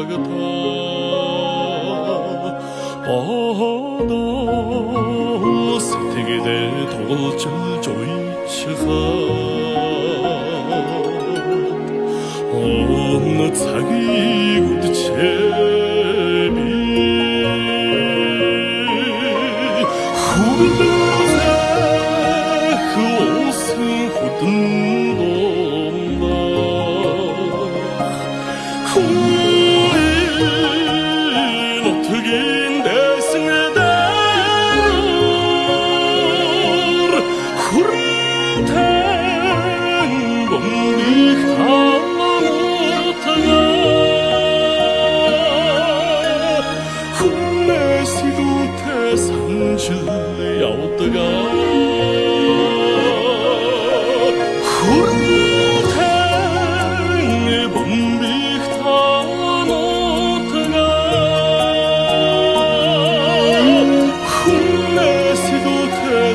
лагта 어너 сэтгэлээ тоглжилж уйчихаа 온 цагийг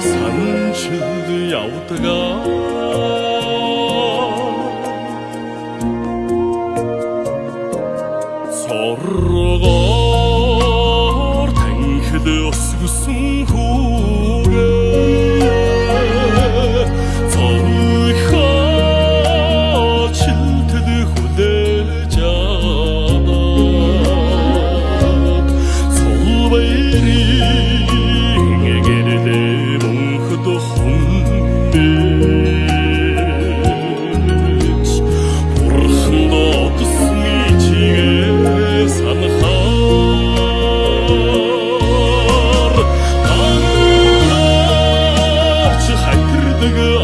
山川的摇得高。the good.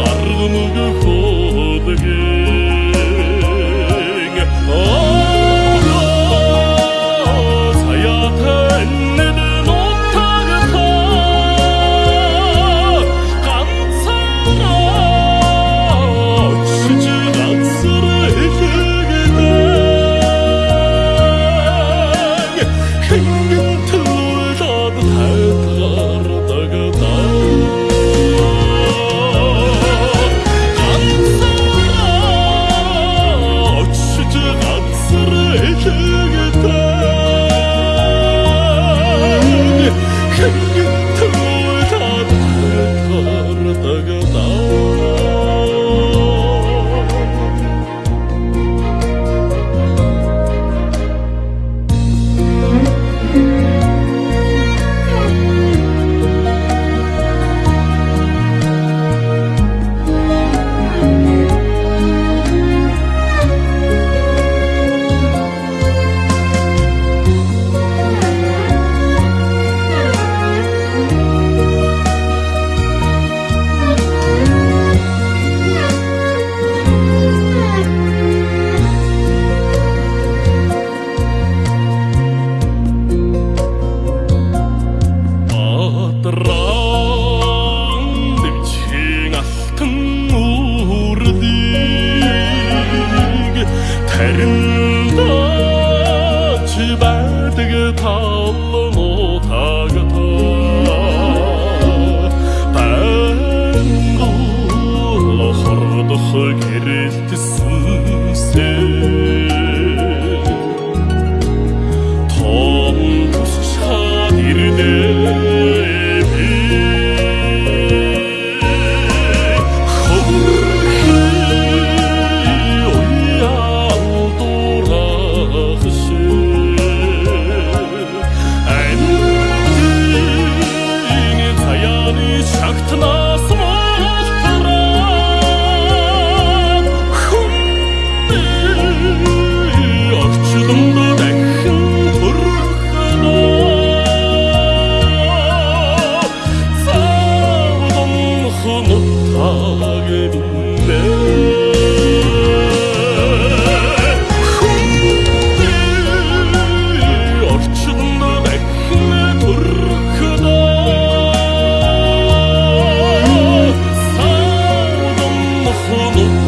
Харин та чи байдаг таллын утаг та Тэнгэр хордох гэрэлт me.